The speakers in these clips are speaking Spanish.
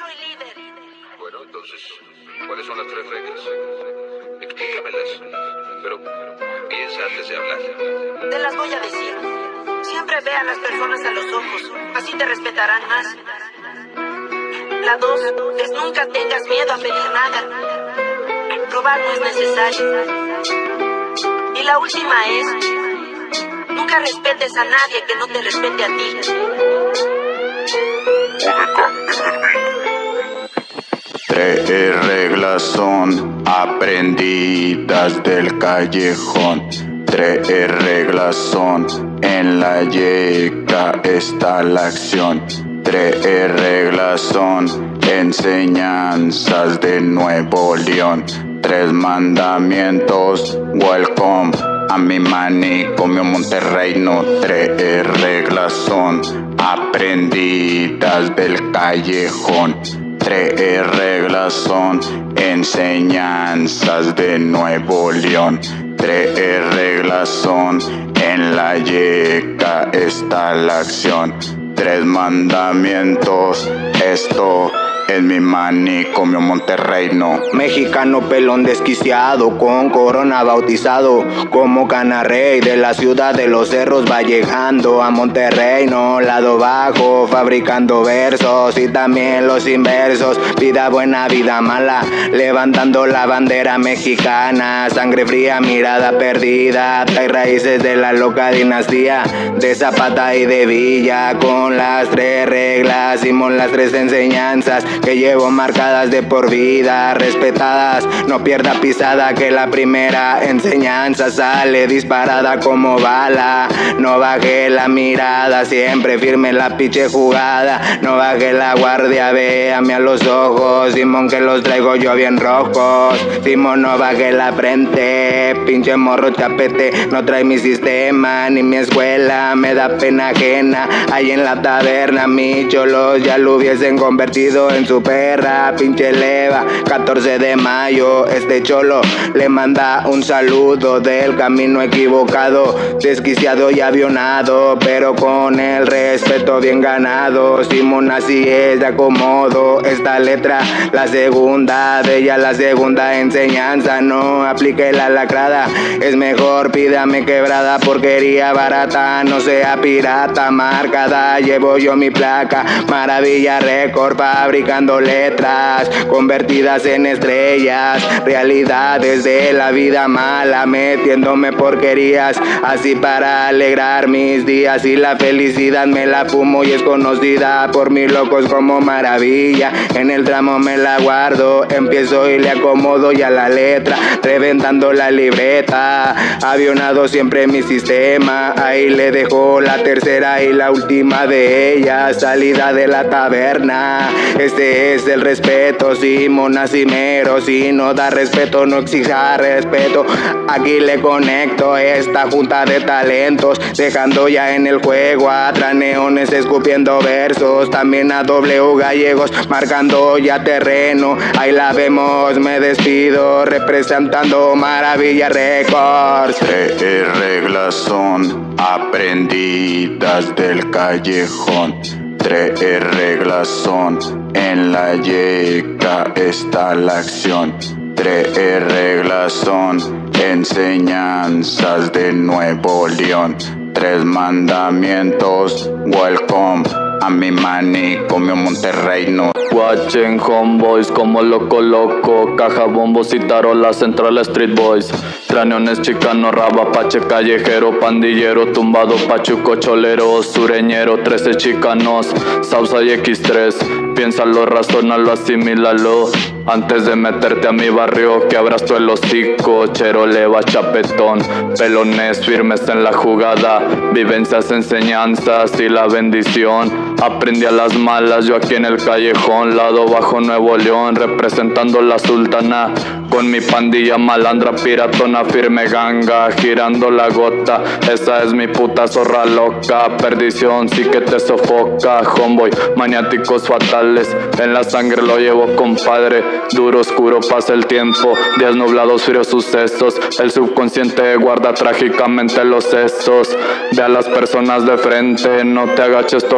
soy líder. Bueno, entonces, ¿cuáles son las tres reglas? Explícamelas. Pero piensa antes de hablar. Te las voy a decir. Siempre ve a las personas a los ojos, así te respetarán más. La dos es nunca tengas miedo a pedir nada. Robar no es necesario. Y la última es, nunca respetes a nadie que no te respete a ti. Tres reglas son aprendidas del callejón. Tres reglas son en la yeca está la acción. Tres reglas son enseñanzas de Nuevo León. Tres mandamientos, welcome a mi manicomio Monterrey. No tres reglas son aprendidas del callejón. Tres reglas son enseñanzas de Nuevo León. Tres reglas son en la yeca está la acción. Tres mandamientos, esto es mi Monterrey, no. Mexicano pelón desquiciado, con corona bautizado, como canarrey de la ciudad de los cerros va llegando a Monterrey, no, lado bajo, fabricando versos y también los inversos, vida buena, vida mala, levantando la bandera mexicana, sangre fría, mirada perdida, trae raíces de la loca dinastía, de Zapata y de Villa, con las tres reglas, hicimos las tres enseñanzas, que llevo marcadas de por vida, respetadas. No pierda pisada que la primera enseñanza sale disparada como bala. No baje la mirada, siempre firme la piche jugada. No baje la guardia, véame a los ojos. Simón que los traigo yo bien rojos. Simón no baje la frente, pinche morro chapete. No trae mi sistema ni mi escuela, me da pena ajena. Ahí en la taberna, mi cholos ya lo hubiesen convertido en su perra, pinche leva. 14 de mayo, este cholo le manda un saludo del camino equivocado, desquiciado y avionado, pero con el respeto bien ganado. Simón así es de acomodo. Esta letra, la segunda de ella, la segunda enseñanza. No aplique la lacrada, es mejor pídame quebrada, porquería barata, no sea pirata, marcada. Llevo yo mi placa, maravilla récord, letras convertidas en estrellas, realidades de la vida mala, metiéndome porquerías, así para alegrar mis días. Y la felicidad me la fumo y es conocida por mis locos como maravilla. En el tramo me la guardo, empiezo y le acomodo ya la letra, reventando la libreta, avionado siempre mi sistema, ahí le dejo la tercera y la última de ellas, salida de la taberna, este es el respeto, si monacimero, si no da respeto, no exija respeto. Aquí le conecto esta junta de talentos, dejando ya en el juego a traneones escupiendo versos, también a W gallegos, marcando ya terreno. Ahí la vemos, me despido, representando Maravilla Records. Tres reglas son aprendidas del callejón. Tres reglas son en la yeca está la acción. Tres reglas son enseñanzas de Nuevo León. Tres mandamientos, welcome a mi manicomio Monterrey, no. Watching homeboys como loco loco. Caja bombos y tarolas central street boys. Traneones chicano, raba, pache, callejero, pandillero, tumbado, pachuco, cholero, sureñero, 13 chicanos, Sausa y X3, piénsalo, razónalo, asimílalo. Antes de meterte a mi barrio, que abras tú el hocico, chero, leva, chapetón Pelones firmes en la jugada, vivencias, enseñanzas y la bendición Aprendí a las malas, yo aquí en el callejón, lado bajo Nuevo León, representando la sultana. Con mi pandilla malandra, piratona, firme ganga, girando la gota. Esa es mi puta zorra loca, perdición sí que te sofoca. Homeboy, maniáticos fatales, en la sangre lo llevo compadre. Duro, oscuro pasa el tiempo, días nublados, fríos sucesos. El subconsciente guarda trágicamente los sesos. Ve a las personas de frente, no te agaches tu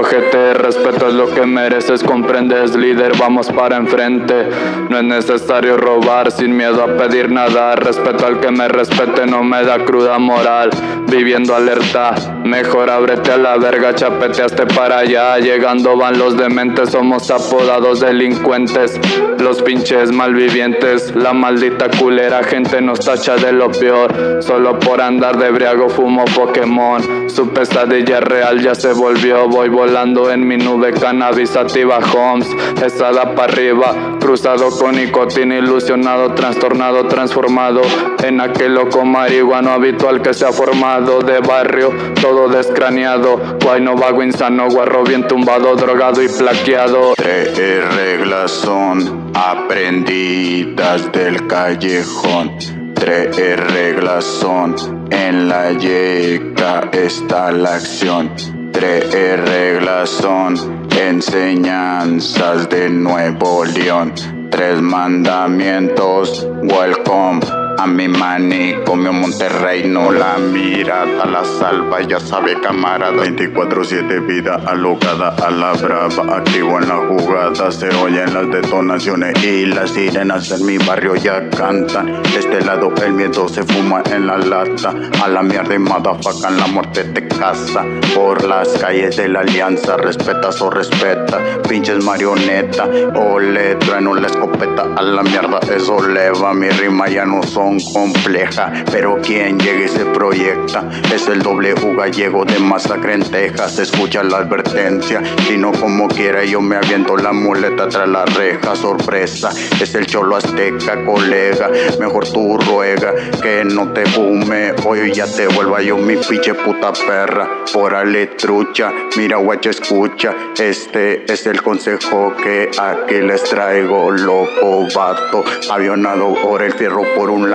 Respeto es lo que mereces, comprendes, líder, vamos para enfrente. No es necesario robar sin miedo a pedir nada. Respeto al que me respete, no me da cruda moral. Viviendo alerta, mejor ábrete a la verga, chapeteaste para allá. Llegando van los dementes, somos apodados delincuentes. Los pinches malvivientes, la maldita culera, gente nos tacha de lo peor. Solo por andar de briago fumo Pokémon. Su pesadilla real ya se volvió. Voy volando en mi nube cannabisativa Homes. Esa da para arriba, cruzado con nicotina, ilusionado, trastornado, transformado en aquel loco marihuano habitual que se ha formado de barrio, todo descraneado. Guayno vago insano, guarro bien tumbado, drogado y plaqueado. Tres reglas son aprendidas del callejón. Tres reglas son en la yeca está la acción. Tres reglas son enseñanzas de Nuevo León. Tres mandamientos, welcome a mi manicomio Monterrey no la mira, a la salva, ya sabe camarada. 24-7 vida alocada a la brava Activo en la jugada, se oyen las detonaciones Y las sirenas en mi barrio ya cantan. De este lado el miedo se fuma en la lata A la mierda y madafacan la muerte te casa Por las calles de la alianza, respetas o respeta Pinches marioneta, o le trueno la escopeta A la mierda eso leva, mi rima ya no son compleja, pero quien llegue se proyecta. Es el doble gallego de masacre en Texas. Escucha la advertencia, si no como quiera, yo me aviento la muleta tras la reja. Sorpresa, es el cholo azteca, colega. Mejor tú ruega que no te fume. Hoy ya te vuelva yo mi pinche puta perra. Órale, trucha, mira, guacha, escucha. Este es el consejo que aquí les traigo, loco vato. Avionado por el fierro por un lado.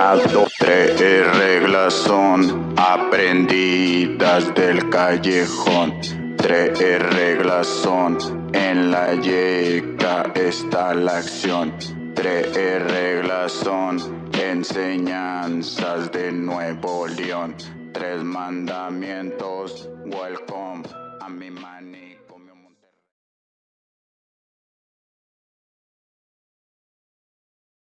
Tres reglas son aprendidas del callejón. Tres reglas son en la yeca está la acción. Tres reglas son enseñanzas de Nuevo León. Tres mandamientos, welcome a mi manía.